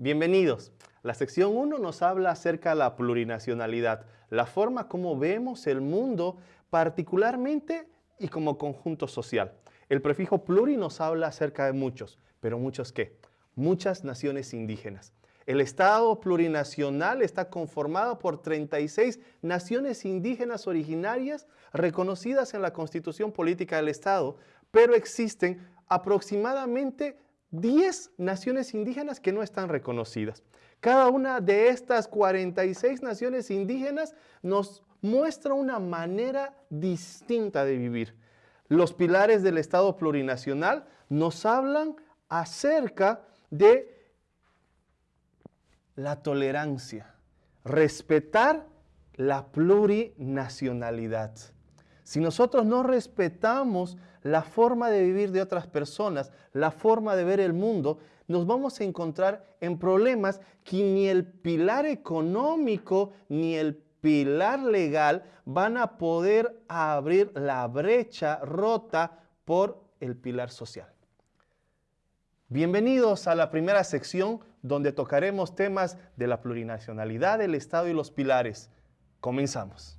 Bienvenidos. La sección 1 nos habla acerca de la plurinacionalidad, la forma como vemos el mundo particularmente y como conjunto social. El prefijo pluri nos habla acerca de muchos, pero muchos qué? Muchas naciones indígenas. El Estado plurinacional está conformado por 36 naciones indígenas originarias reconocidas en la Constitución Política del Estado, pero existen aproximadamente 10 naciones indígenas que no están reconocidas. Cada una de estas 46 naciones indígenas nos muestra una manera distinta de vivir. Los pilares del Estado plurinacional nos hablan acerca de la tolerancia, respetar la plurinacionalidad. Si nosotros no respetamos la forma de vivir de otras personas, la forma de ver el mundo, nos vamos a encontrar en problemas que ni el pilar económico ni el pilar legal van a poder abrir la brecha rota por el pilar social. Bienvenidos a la primera sección donde tocaremos temas de la plurinacionalidad, el Estado y los pilares. Comenzamos.